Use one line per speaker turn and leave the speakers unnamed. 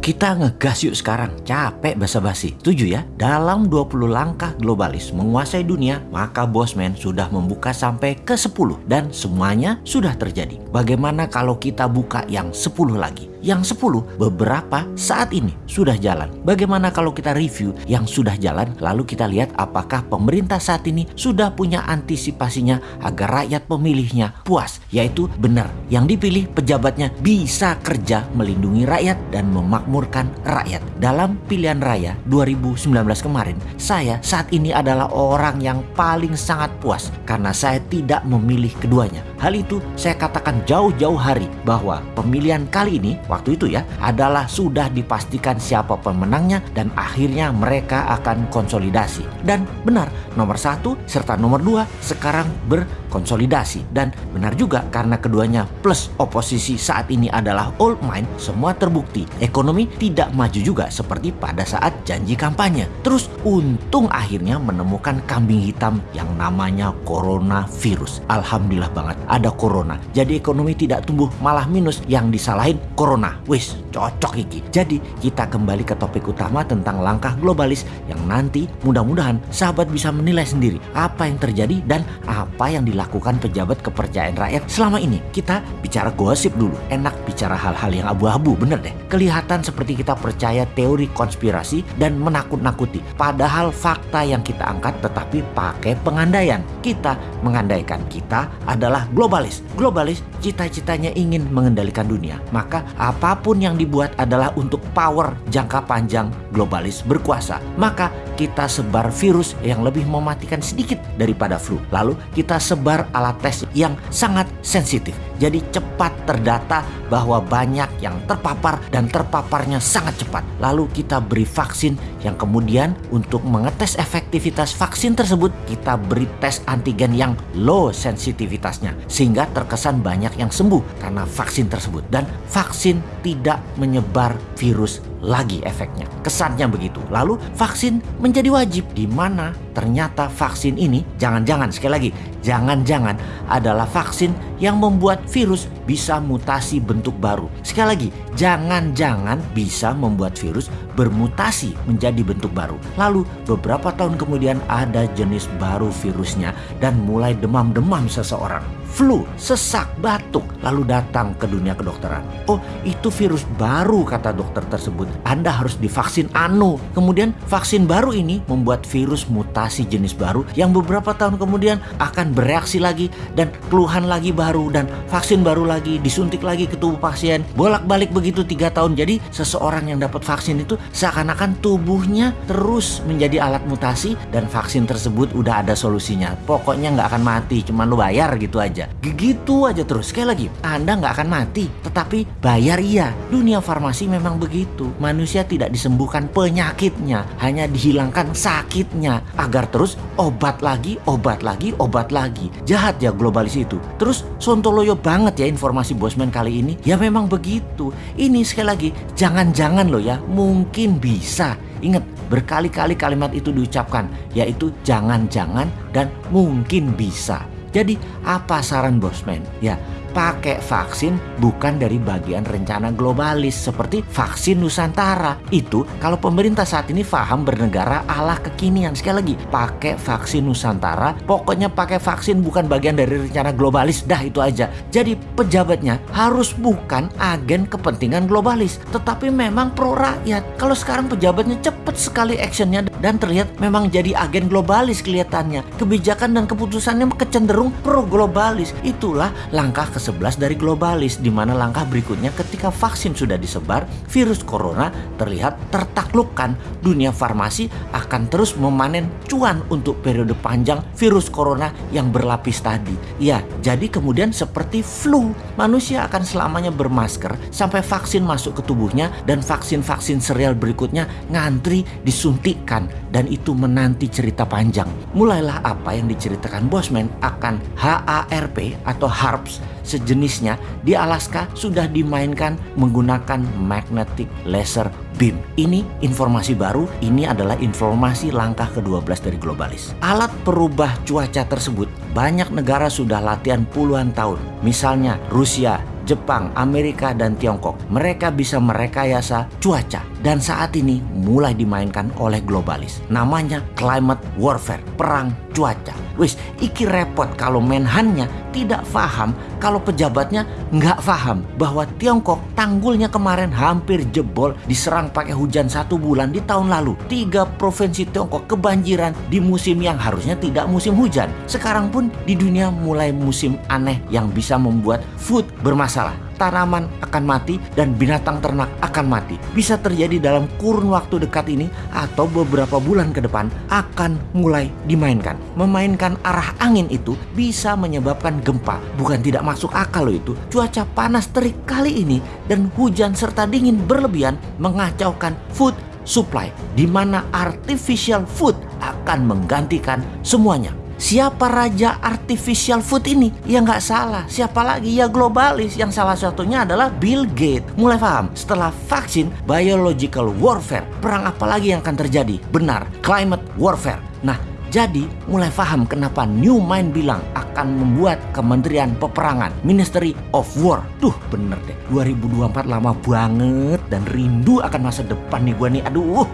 kita ngegas yuk sekarang. Capek basa-basi. Setuju ya? Dalam 20 langkah globalis menguasai dunia, maka Bosman sudah membuka sampai ke 10 dan semuanya sudah terjadi. Bagaimana kalau kita buka yang 10 lagi? Yang 10 beberapa saat ini sudah jalan. Bagaimana kalau kita review yang sudah jalan lalu kita lihat apakah pemerintah saat ini sudah punya antisipasinya agar rakyat pemilihnya puas. Yaitu benar yang dipilih pejabatnya bisa kerja melindungi rakyat dan memakmurkan rakyat. Dalam pilihan raya 2019 kemarin saya saat ini adalah orang yang paling sangat puas karena saya tidak memilih keduanya. Hal itu saya katakan jauh-jauh hari bahwa pemilihan kali ini waktu itu ya adalah sudah dipastikan siapa pemenangnya dan akhirnya mereka akan konsolidasi. Dan benar nomor satu serta nomor dua sekarang berkonsolidasi dan benar juga karena keduanya plus oposisi saat ini adalah old mind semua terbukti ekonomi tidak maju juga seperti pada saat janji kampanye. Terus untung akhirnya menemukan kambing hitam yang namanya coronavirus. Alhamdulillah banget ada corona. Jadi ekonomi tidak tumbuh malah minus yang disalahin corona. Wis cocok iki. Jadi kita kembali ke topik utama tentang langkah globalis yang nanti mudah-mudahan sahabat bisa menilai sendiri apa yang terjadi dan apa yang dilakukan pejabat kepercayaan rakyat selama ini. Kita bicara gosip dulu. Enak bicara hal-hal yang abu-abu bener deh. Kelihatan seperti kita percaya teori konspirasi dan menakut-nakuti. Padahal fakta yang kita angkat tetapi pakai pengandaian. Kita mengandaikan kita adalah globalis. Globalis cita-citanya ingin mengendalikan dunia. Maka apa pun yang dibuat adalah untuk power jangka panjang globalis berkuasa. Maka kita sebar virus yang lebih mematikan sedikit daripada flu. Lalu kita sebar alat tes yang sangat sensitif. Jadi cepat terdata bahwa banyak yang terpapar dan terpaparnya sangat cepat. Lalu kita beri vaksin yang kemudian untuk mengetes efektivitas vaksin tersebut kita beri tes antigen yang low sensitivitasnya sehingga terkesan banyak yang sembuh karena vaksin tersebut dan vaksin tidak menyebar virus lagi efeknya. Kesannya begitu. Lalu vaksin menjadi wajib di mana ternyata vaksin ini jangan-jangan sekali lagi jangan-jangan adalah vaksin yang membuat virus bisa mutasi bentuk baru. Sekali lagi, jangan-jangan bisa membuat virus bermutasi menjadi bentuk baru. Lalu beberapa tahun kemudian ada jenis baru virusnya dan mulai demam-demam seseorang. Flu, sesak, batuk, lalu datang ke dunia kedokteran. Oh, itu virus baru kata dokter tersebut. Anda harus divaksin anu. Kemudian vaksin baru ini membuat virus mutasi jenis baru yang beberapa tahun kemudian akan bereaksi lagi dan keluhan lagi baru dan vaksin baru lagi disuntik lagi ke tubuh pasien bolak-balik begitu tiga tahun jadi seseorang yang dapat vaksin itu seakan-akan tubuhnya terus menjadi alat mutasi dan vaksin tersebut udah ada solusinya pokoknya nggak akan mati cuman lu bayar gitu aja gitu aja terus. Sekali lagi anda nggak akan mati tetapi bayar iya. Dunia farmasi memang begitu. Manusia tidak disembuhkan penyakitnya hanya dihilangkan sakitnya. Agar terus obat lagi obat lagi obat lagi. Jahat ya globalis itu. Terus sontoloyo banget ya informasi bosman kali ini. Ya memang begitu. Ini sekali lagi jangan-jangan loh ya mungkin bisa. Ingat, berkali-kali kalimat itu diucapkan, yaitu jangan-jangan dan mungkin bisa. Jadi, apa saran Bosman? Ya, pakai vaksin bukan dari bagian rencana globalis seperti vaksin Nusantara. Itu kalau pemerintah saat ini paham bernegara ala kekinian. Sekali lagi, pakai vaksin Nusantara, pokoknya pakai vaksin bukan bagian dari rencana globalis. Dah itu aja. Jadi pejabatnya harus bukan agen kepentingan globalis, tetapi memang pro rakyat. Kalau sekarang pejabatnya cepet sekali actionnya dan terlihat memang jadi agen globalis kelihatannya. Kebijakan dan keputusannya kecenderung pro globalis. Itulah langkah ke-11 dari globalis di mana langkah berikutnya ketika vaksin sudah disebar, virus corona terlihat tertaklukkan. Dunia farmasi akan terus memanen cuan untuk periode panjang virus corona yang berlapis tadi. Ya, jadi kemudian seperti flu, manusia akan selamanya bermasker sampai vaksin masuk ke tubuhnya dan vaksin-vaksin serial berikutnya ngantri disuntikkan dan itu menanti cerita panjang. Mulailah apa yang diceritakan Bosman akan HARP atau HARPS sejenisnya di Alaska sudah dimainkan menggunakan magnetic laser beam. Ini informasi baru, ini adalah informasi langkah ke-12 dari globalis. Alat perubah cuaca tersebut banyak negara sudah latihan puluhan tahun. Misalnya Rusia, Jepang, Amerika, dan Tiongkok. Mereka bisa merekayasa cuaca dan saat ini mulai dimainkan oleh globalis. Namanya climate warfare, perang cuaca. Wis, iki repot kalau menhannya tidak paham kalau pejabatnya nggak paham bahwa Tiongkok tanggulnya kemarin hampir jebol diserang pakai hujan satu bulan di tahun lalu. Tiga provinsi Tiongkok kebanjiran di musim yang harusnya tidak musim hujan. Sekarang pun di dunia mulai musim aneh yang bisa membuat food bermasalah tanaman akan mati dan binatang ternak akan mati. Bisa terjadi dalam kurun waktu dekat ini atau beberapa bulan ke depan akan mulai dimainkan. Memainkan arah angin itu bisa menyebabkan gempa. Bukan tidak masuk akal loh itu. Cuaca panas terik kali ini dan hujan serta dingin berlebihan mengacaukan food supply di mana artificial food akan menggantikan semuanya. Siapa raja artificial food ini? Ya nggak salah. Siapa lagi? Ya globalis. Yang salah satunya adalah Bill Gates. Mulai paham? Setelah vaksin, biological warfare. Perang apa lagi yang akan terjadi? Benar, climate warfare. Nah, jadi mulai paham kenapa New Mind bilang akan membuat Kementerian Peperangan Ministry of War. Tuh bener deh 2024 lama banget dan rindu akan masa depan nih gue nih. Aduh